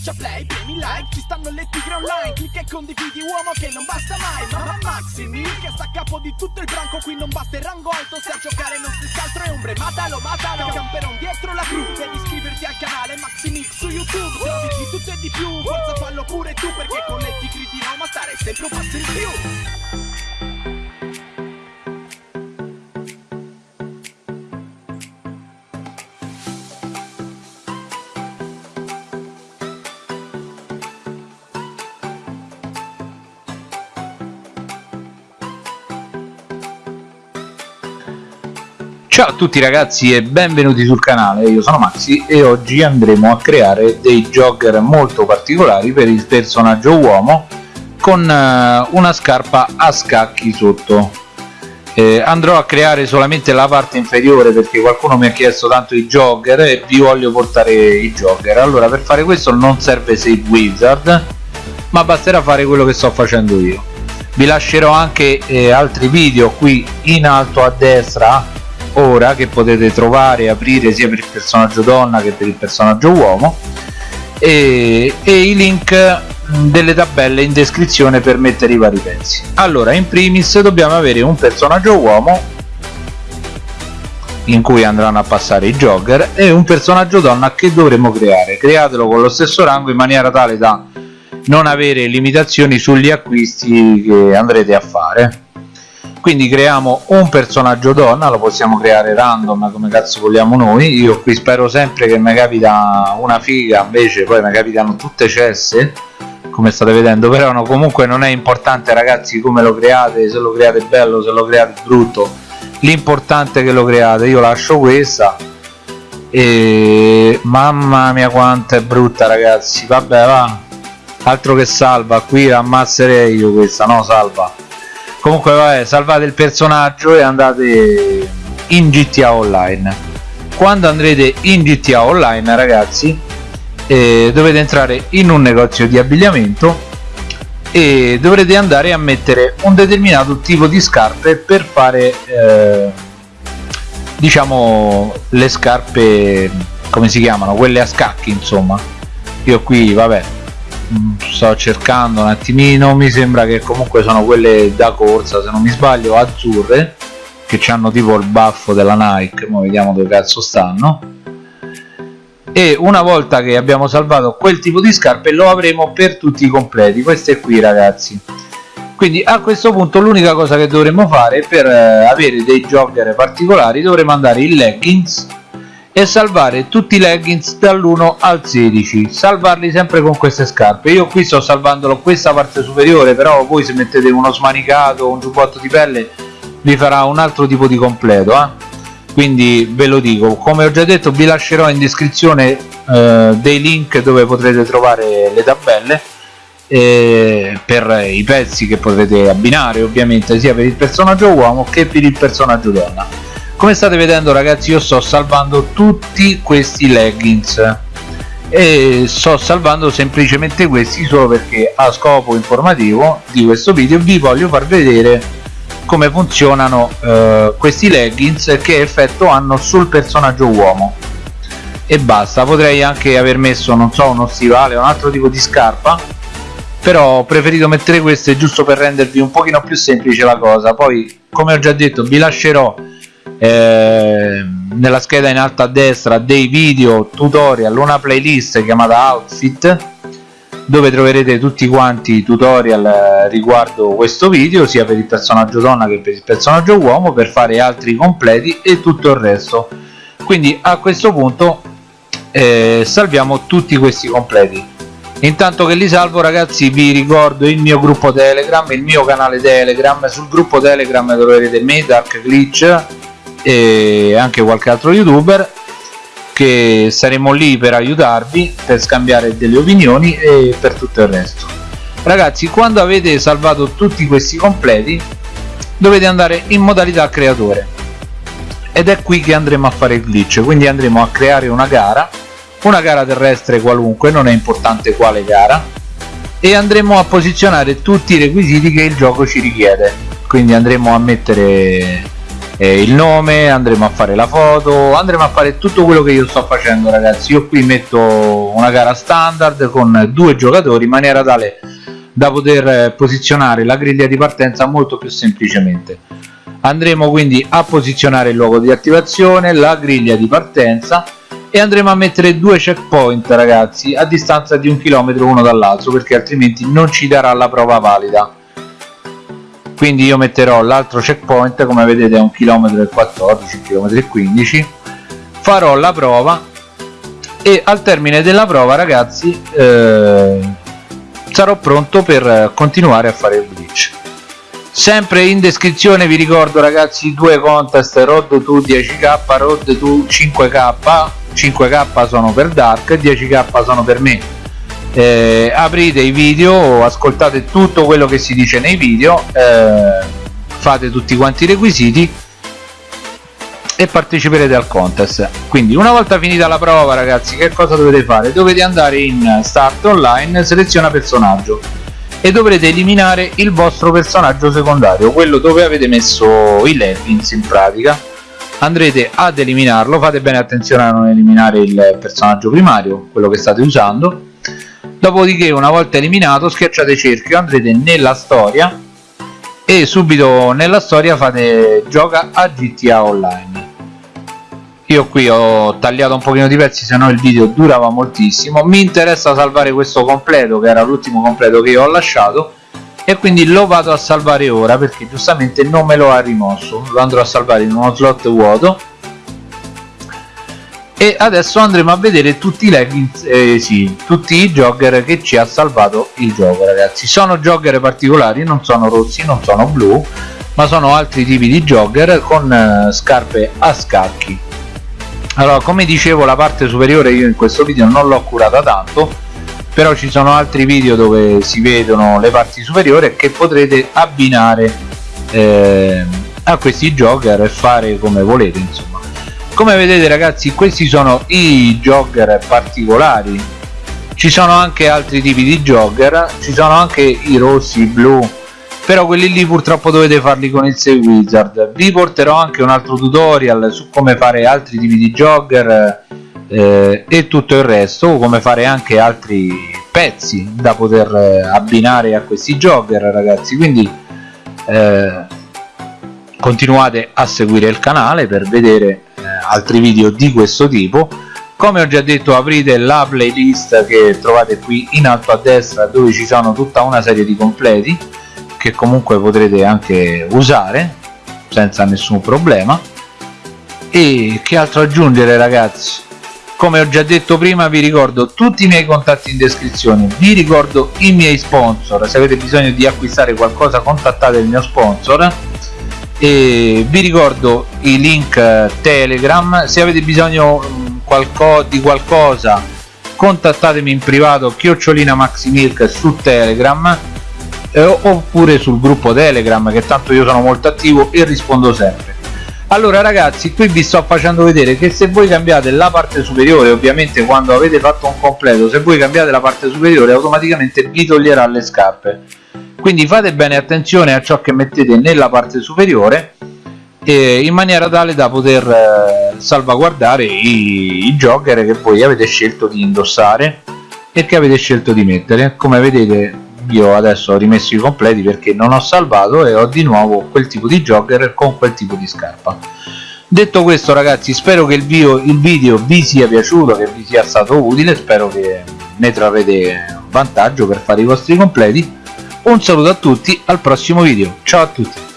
schiaccia play, premi like Ci stanno le tigre online Clicca e condividi uomo che non basta mai Ma Maximi che sta a capo di tutto il branco Qui non basta il rango alto Se a giocare non si altro è ombre Matalo, matalo Camperon dietro la crew Devi iscriverti al canale Maximix su YouTube Trovi di tutto e di più Forza fallo pure tu Perché con le tigre di Roma stare sempre un passo in più Ciao a tutti ragazzi e benvenuti sul canale, io sono Maxi e oggi andremo a creare dei jogger molto particolari per il personaggio uomo con eh, una scarpa a scacchi sotto. Eh, andrò a creare solamente la parte inferiore perché qualcuno mi ha chiesto tanto i jogger e vi voglio portare i jogger. Allora per fare questo non serve Save Wizard ma basterà fare quello che sto facendo io. Vi lascerò anche eh, altri video qui in alto a destra ora che potete trovare e aprire sia per il personaggio donna che per il personaggio uomo. E, e i link delle tabelle in descrizione per mettere i vari pezzi. Allora in primis dobbiamo avere un personaggio uomo in cui andranno a passare i jogger e un personaggio donna che dovremo creare. Createlo con lo stesso rango in maniera tale da non avere limitazioni sugli acquisti che andrete a fare quindi creiamo un personaggio donna lo possiamo creare random come cazzo vogliamo noi. Io qui spero sempre che mi capita una figa invece poi mi capitano tutte cesse come state vedendo. Però no, comunque non è importante ragazzi come lo create se lo create bello se lo create brutto. L'importante è che lo create. Io lascio questa. E mamma mia quanto è brutta ragazzi. Vabbè va. Altro che salva. Qui ammazzerei io questa no salva comunque vabbè salvate il personaggio e andate in GTA Online. Quando andrete in GTA Online ragazzi eh, dovete entrare in un negozio di abbigliamento e dovrete andare a mettere un determinato tipo di scarpe per fare eh, diciamo le scarpe come si chiamano? Quelle a scacchi insomma. Io qui vabbè sto cercando un attimino mi sembra che comunque sono quelle da corsa se non mi sbaglio azzurre che hanno tipo il baffo della Nike ma vediamo dove cazzo stanno. E una volta che abbiamo salvato quel tipo di scarpe lo avremo per tutti i completi. Queste qui ragazzi. Quindi a questo punto l'unica cosa che dovremmo fare per eh, avere dei jogger particolari dovremo andare in leggings e salvare tutti i leggings dall'1 al 16 salvarli sempre con queste scarpe. Io qui sto salvandolo questa parte superiore però voi se mettete uno smanicato un giubbotto di pelle vi farà un altro tipo di completo eh? quindi ve lo dico. Come ho già detto vi lascerò in descrizione eh, dei link dove potrete trovare le tabelle eh, per i pezzi che potrete abbinare ovviamente sia per il personaggio uomo che per il personaggio donna come state vedendo ragazzi io sto salvando tutti questi leggings. E sto salvando semplicemente questi solo perché a scopo informativo di questo video vi voglio far vedere come funzionano eh, questi leggings che effetto hanno sul personaggio uomo. E basta potrei anche aver messo non so uno stivale o un altro tipo di scarpa però ho preferito mettere queste giusto per rendervi un pochino più semplice la cosa. Poi come ho già detto vi lascerò eh, nella scheda in alto a destra dei video tutorial una playlist chiamata outfit dove troverete tutti quanti i tutorial eh, riguardo questo video sia per il personaggio donna che per il personaggio uomo per fare altri completi e tutto il resto. Quindi a questo punto eh, salviamo tutti questi completi. Intanto che li salvo ragazzi vi ricordo il mio gruppo telegram il mio canale telegram. Sul gruppo telegram troverete me dark glitch e anche qualche altro youtuber che saremo lì per aiutarvi per scambiare delle opinioni e per tutto il resto. Ragazzi quando avete salvato tutti questi completi dovete andare in modalità creatore. Ed è qui che andremo a fare il glitch quindi andremo a creare una gara. Una gara terrestre qualunque non è importante quale gara. E andremo a posizionare tutti i requisiti che il gioco ci richiede. Quindi andremo a mettere eh, il nome andremo a fare la foto andremo a fare tutto quello che io sto facendo ragazzi. Io qui metto una gara standard con due giocatori in maniera tale da poter eh, posizionare la griglia di partenza molto più semplicemente. Andremo quindi a posizionare il luogo di attivazione la griglia di partenza e andremo a mettere due checkpoint ragazzi a distanza di un chilometro uno dall'altro perché altrimenti non ci darà la prova valida quindi io metterò l'altro checkpoint come vedete è un chilometro e 14 km e 15 farò la prova e al termine della prova ragazzi eh, sarò pronto per continuare a fare il glitch. Sempre in descrizione vi ricordo ragazzi due contest road to 10k road to 5k 5k sono per dark 10k sono per me eh, aprite i video ascoltate tutto quello che si dice nei video eh, fate tutti quanti i requisiti e parteciperete al contest. Quindi una volta finita la prova ragazzi che cosa dovete fare? Dovete andare in start online seleziona personaggio e dovrete eliminare il vostro personaggio secondario quello dove avete messo i leggings in pratica. Andrete ad eliminarlo fate bene attenzione a non eliminare il personaggio primario quello che state usando dopodiché una volta eliminato schiacciate cerchio andrete nella storia e subito nella storia fate gioca a GTA Online. Io qui ho tagliato un pochino di pezzi se no il video durava moltissimo. Mi interessa salvare questo completo che era l'ultimo completo che io ho lasciato e quindi lo vado a salvare ora perché giustamente non me lo ha rimosso. Lo andrò a salvare in uno slot vuoto e adesso andremo a vedere tutti i leggings eh, sì, tutti i jogger che ci ha salvato il gioco ragazzi. Sono jogger particolari non sono rossi non sono blu ma sono altri tipi di jogger con eh, scarpe a scacchi. Allora come dicevo la parte superiore io in questo video non l'ho curata tanto però ci sono altri video dove si vedono le parti superiori che potrete abbinare eh, a questi jogger e fare come volete insomma come vedete ragazzi questi sono i jogger particolari. Ci sono anche altri tipi di jogger ci sono anche i rossi, i blu però quelli lì purtroppo dovete farli con il Save Wizard. Vi porterò anche un altro tutorial su come fare altri tipi di jogger eh, e tutto il resto come fare anche altri pezzi da poter eh, abbinare a questi jogger ragazzi. Quindi eh, continuate a seguire il canale per vedere altri video di questo tipo. Come ho già detto aprite la playlist che trovate qui in alto a destra dove ci sono tutta una serie di completi che comunque potrete anche usare senza nessun problema. E che altro aggiungere ragazzi? Come ho già detto prima vi ricordo tutti i miei contatti in descrizione. Vi ricordo i miei sponsor. Se avete bisogno di acquistare qualcosa contattate il mio sponsor e vi ricordo i link eh, telegram. Se avete bisogno mm, qualco di qualcosa contattatemi in privato chiocciolina maximilk su telegram eh, oppure sul gruppo telegram che tanto io sono molto attivo e rispondo sempre. Allora ragazzi qui vi sto facendo vedere che se voi cambiate la parte superiore ovviamente quando avete fatto un completo se voi cambiate la parte superiore automaticamente vi toglierà le scarpe quindi fate bene attenzione a ciò che mettete nella parte superiore eh, in maniera tale da poter eh, salvaguardare i, i jogger che voi avete scelto di indossare e che avete scelto di mettere. Come vedete io adesso ho rimesso i completi perché non ho salvato e ho di nuovo quel tipo di jogger con quel tipo di scarpa. Detto questo ragazzi spero che il video, il video vi sia piaciuto che vi sia stato utile. Spero che ne trarrete vantaggio per fare i vostri completi un saluto a tutti al prossimo video. Ciao a tutti